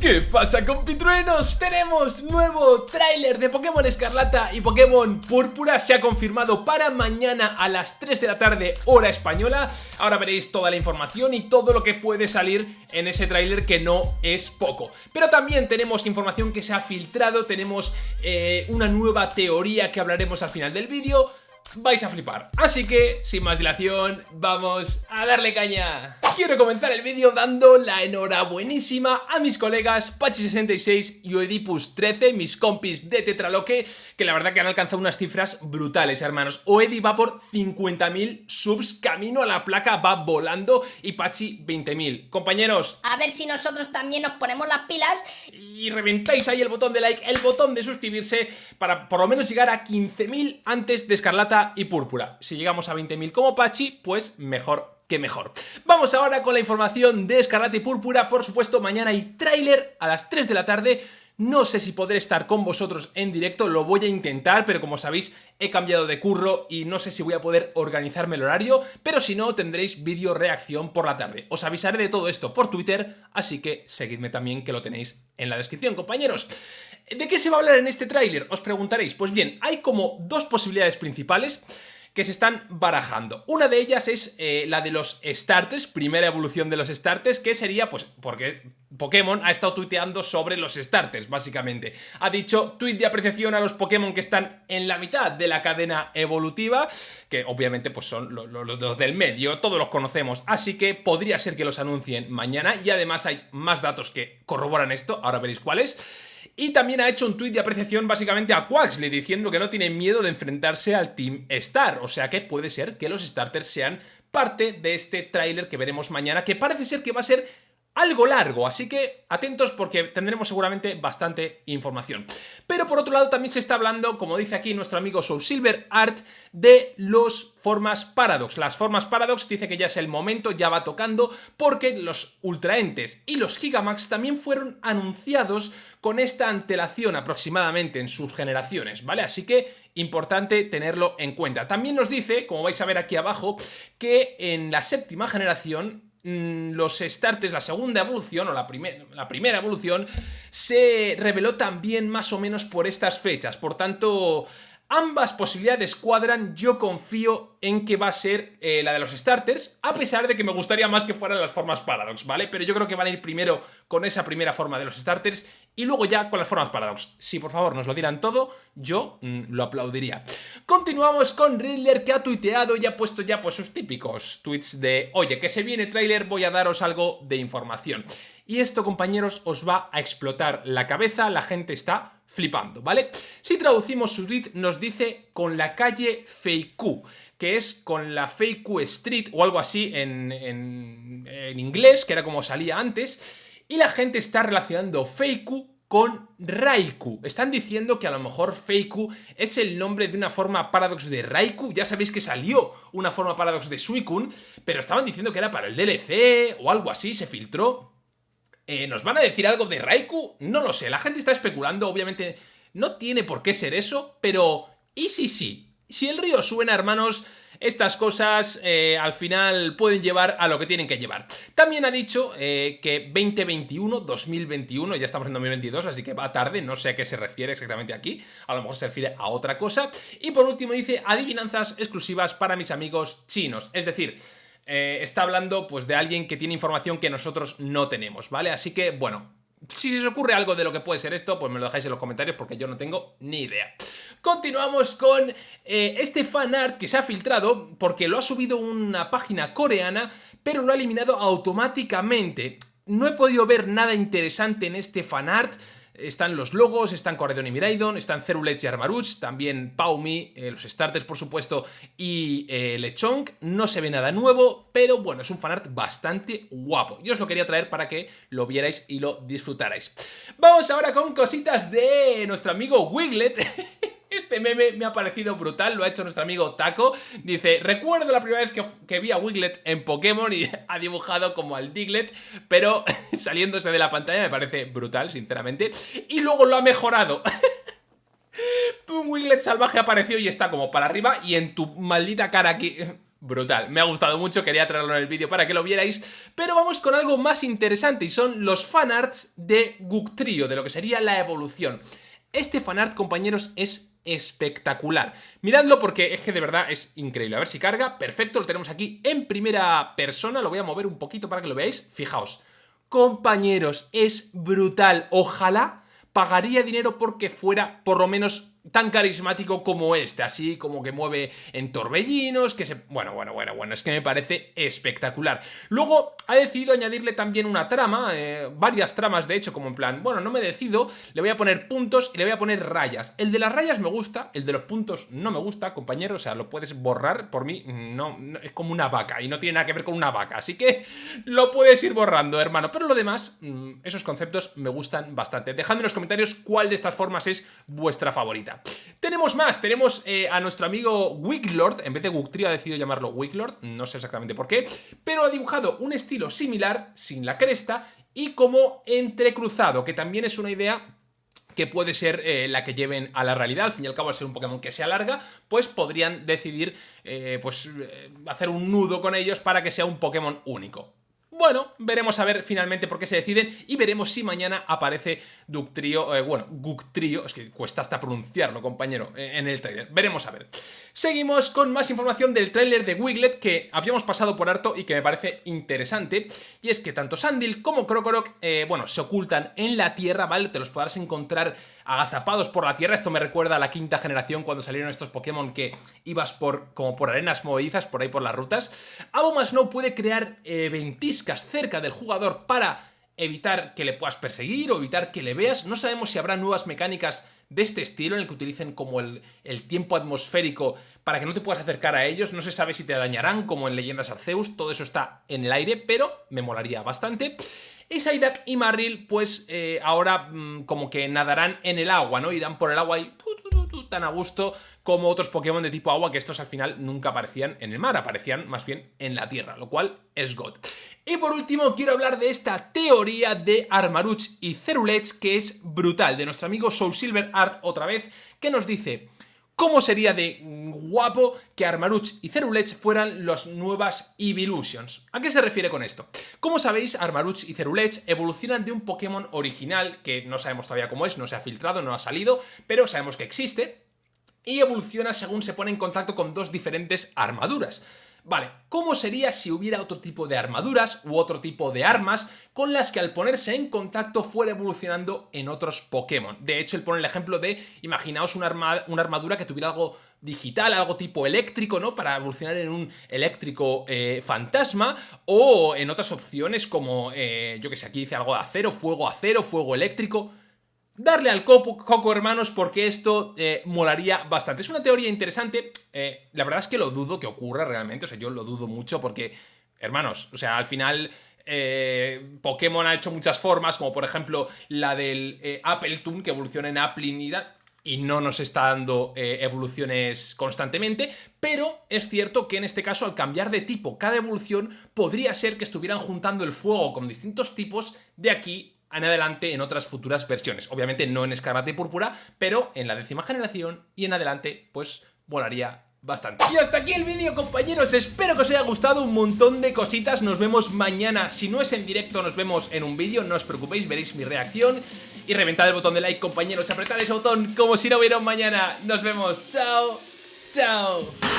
¿Qué pasa compitruenos? Tenemos nuevo tráiler de Pokémon Escarlata y Pokémon Púrpura. Se ha confirmado para mañana a las 3 de la tarde hora española. Ahora veréis toda la información y todo lo que puede salir en ese tráiler que no es poco. Pero también tenemos información que se ha filtrado. Tenemos eh, una nueva teoría que hablaremos al final del vídeo vais a flipar. Así que, sin más dilación, vamos a darle caña. Quiero comenzar el vídeo dando la enhorabuenísima a mis colegas Pachi66 y Oedipus13, mis compis de Tetraloque, que la verdad que han alcanzado unas cifras brutales, hermanos. Oedi va por 50.000 subs, camino a la placa va volando y Pachi 20.000. Compañeros... A ver si nosotros también nos ponemos las pilas. Y reventáis ahí el botón de like, el botón de suscribirse, para por lo menos llegar a 15.000 antes de Escarlata y púrpura. Si llegamos a 20.000 como Pachi, pues mejor que mejor. Vamos ahora con la información de Escarlata y Púrpura. Por supuesto, mañana hay tráiler a las 3 de la tarde. No sé si podré estar con vosotros en directo, lo voy a intentar, pero como sabéis he cambiado de curro y no sé si voy a poder organizarme el horario, pero si no tendréis vídeo reacción por la tarde. Os avisaré de todo esto por Twitter, así que seguidme también que lo tenéis en la descripción, compañeros. ¿De qué se va a hablar en este tráiler? Os preguntaréis. Pues bien, hay como dos posibilidades principales que se están barajando. Una de ellas es eh, la de los starters, primera evolución de los starters, que sería, pues, porque Pokémon ha estado tuiteando sobre los starters, básicamente. Ha dicho tweet de apreciación a los Pokémon que están en la mitad de la cadena evolutiva, que obviamente pues son los, del medio, todos los conocemos, así que podría ser que los anuncien mañana y además hay más datos que corroboran esto, ahora veréis cuáles. Y también ha hecho un tuit de apreciación básicamente a Quaxley diciendo que no tiene miedo de enfrentarse al Team Star. O sea que puede ser que los starters sean parte de este tráiler que veremos mañana, que parece ser que va a ser algo largo, así que atentos porque tendremos seguramente bastante información. Pero por otro lado también se está hablando, como dice aquí nuestro amigo Soul Silver Art, de los formas Paradox. Las formas Paradox dice que ya es el momento, ya va tocando, porque los Ultraentes y los Gigamax también fueron anunciados con esta antelación aproximadamente en sus generaciones, ¿vale? Así que importante tenerlo en cuenta. También nos dice, como vais a ver aquí abajo, que en la séptima generación los starters, la segunda evolución o la, la primera evolución se reveló también más o menos por estas fechas, por tanto Ambas posibilidades cuadran, yo confío en que va a ser eh, la de los starters, a pesar de que me gustaría más que fueran las formas Paradox, ¿vale? Pero yo creo que van a ir primero con esa primera forma de los starters y luego ya con las formas Paradox. Si por favor nos lo dieran todo, yo mm, lo aplaudiría. Continuamos con Riddler que ha tuiteado y ha puesto ya pues sus típicos tweets de Oye, que se viene trailer, voy a daros algo de información. Y esto, compañeros, os va a explotar la cabeza, la gente está flipando, ¿vale? Si traducimos su tweet nos dice con la calle Feiku, que es con la Feiku Street o algo así en, en, inglés, que era como salía antes, y la gente está relacionando Feiku con Raikou. Están diciendo que a lo mejor Feiku es el nombre de una forma Paradox de Raikou. Ya sabéis que salió una forma Paradox de Suicune, pero estaban diciendo que era para el DLC o algo así, se filtró. Eh, ¿Nos van a decir algo de Raikou? No lo sé, la gente está especulando, obviamente no tiene por qué ser eso, pero ¿y si sí? Si el río suena, hermanos, estas cosas eh, al final pueden llevar a lo que tienen que llevar. También ha dicho eh, que 2021, 2021, ya estamos en 2022, así que va tarde, no sé a qué se refiere exactamente aquí, a lo mejor se refiere a otra cosa. Y por último dice, adivinanzas exclusivas para mis amigos chinos, es decir... Eh, está hablando pues de alguien que tiene información que nosotros no tenemos, ¿vale? Así que, bueno, si se os ocurre algo de lo que puede ser esto, pues me lo dejáis en los comentarios porque yo no tengo ni idea. Continuamos con eh, este fanart que se ha filtrado porque lo ha subido una página coreana, pero lo ha eliminado automáticamente. No he podido ver nada interesante en este fanart, están los logos, están Corredon y Miraidon, están Cerulech y Armaruch, también Paumi, eh, los starters por supuesto, y eh, Lechonk. No se ve nada nuevo, pero bueno, es un fanart bastante guapo. Yo os lo quería traer para que lo vierais y lo disfrutarais. Vamos ahora con cositas de nuestro amigo Wiglet. Este meme me ha parecido brutal, lo ha hecho nuestro amigo Taco. Dice, recuerdo la primera vez que, vi a Wiglet en Pokémon y ha dibujado como al Diglett, pero saliéndose de la pantalla me parece brutal, sinceramente. Y luego lo ha mejorado. Un Wiglet salvaje apareció y está como para arriba y en tu maldita cara aquí brutal. Me ha gustado mucho, quería traerlo en el vídeo para que lo vierais, pero vamos con algo más interesante y son los fanarts de Guctrio, de lo que sería la evolución. Este fanart, compañeros, es espectacular. Miradlo porque es que de verdad es increíble. A ver si carga. Perfecto, lo tenemos aquí en primera persona. Lo voy a mover un poquito para que lo veáis. Fijaos. Compañeros, es brutal. Ojalá pagaría dinero porque fuera por lo menos tan carismático como este, así como que mueve en torbellinos, que se... Bueno, bueno, bueno, bueno, es que me parece espectacular. Luego ha decidido añadirle también una trama, eh, varias tramas de hecho, como en plan, bueno, no me decido, le voy a poner puntos y le voy a poner rayas. El de las rayas me gusta, el de los puntos no me gusta, compañero, o sea, lo puedes borrar, por mí no, es como una vaca y no tiene nada que ver con una vaca, así que lo puedes ir borrando, hermano. Pero lo demás, mm, esos conceptos me gustan bastante. Dejadme en los comentarios cuál de estas formas es vuestra favorita. Tenemos más, tenemos eh, a nuestro amigo Wiglord, en vez de Guctrio ha decidido llamarlo Wiglord, no sé exactamente por qué, pero ha dibujado un estilo similar, sin la cresta, y como entrecruzado, que también es una idea que puede ser eh, la que lleven a la realidad, al fin y al cabo al ser un Pokémon que se alarga, pues podrían decidir eh, pues, hacer un nudo con ellos para que sea un Pokémon único. Bueno, veremos a ver finalmente por qué se deciden y veremos si mañana aparece Ductrio, eh, bueno, Guctrio, es que cuesta hasta pronunciarlo, compañero, eh, en el tráiler. Veremos a ver. Seguimos con más información del tráiler de Wiglet que habíamos pasado por harto y que me parece interesante. Y es que tanto Sandil como Krokorok, eh, bueno, se ocultan en la Tierra, ¿vale? Te los podrás encontrar agazapados por la Tierra. Esto me recuerda a la quinta generación cuando salieron estos Pokémon que ibas por como por arenas movedizas, por ahí por las rutas. no puede crear ventiscas cerca del jugador para evitar que le puedas perseguir o evitar que le veas. No sabemos si habrá nuevas mecánicas de este estilo en el que utilicen como el, tiempo atmosférico para que no te puedas acercar a ellos. No se sabe si te dañarán como en Leyendas Arceus, todo eso está en el aire, pero me molaría bastante. Y y Marril pues eh, ahora mm, como que nadarán en el agua, ¿no? Irán por el agua y tan a gusto como otros Pokémon de tipo agua que estos al final nunca aparecían en el mar, aparecían más bien en la tierra, lo cual es God. Y por último quiero hablar de esta teoría de Armaruch y Cerulech que es brutal, de nuestro amigo Soul Silver Art otra vez, que nos dice... ¿Cómo sería de guapo que Armaruch y Cerulech fueran las nuevas Evolutions? ¿A qué se refiere con esto? Como sabéis, Armaruch y Cerulech evolucionan de un Pokémon original que no sabemos todavía cómo es, no se ha filtrado, no ha salido, pero sabemos que existe, y evoluciona según se pone en contacto con dos diferentes armaduras. Vale, ¿cómo sería si hubiera otro tipo de armaduras u otro tipo de armas con las que al ponerse en contacto fuera evolucionando en otros Pokémon? De hecho, él pone el ejemplo de, imaginaos una, armadura que tuviera algo digital, algo tipo eléctrico, ¿no? Para evolucionar en un eléctrico eh, fantasma. O en otras opciones como, eh, yo que sé, aquí dice algo de acero, fuego acero, fuego eléctrico. Darle al coco, hermanos, porque esto eh, molaría bastante. Es una teoría interesante, eh, la verdad es que lo dudo que ocurra realmente, o sea, yo lo dudo mucho porque, hermanos, o sea, al final... Eh, Pokémon ha hecho muchas formas, como por ejemplo la del Apple Toon, que evoluciona en Applinida, y no nos está dando evoluciones constantemente, pero es cierto que en este caso al cambiar de tipo cada evolución podría ser que estuvieran juntando el fuego con distintos tipos de aquí en adelante en otras futuras versiones. Obviamente no en Escarlata y Púrpura, pero en la décima generación y en adelante pues volaría bastante. Y hasta aquí el vídeo compañeros, espero que os haya gustado un montón de cositas, nos vemos mañana, si no es en directo nos vemos en un vídeo, no os preocupéis, veréis mi reacción. Y reventad el botón de like compañeros, apretad ese botón como si no hubiera un mañana, nos vemos, chao, chao.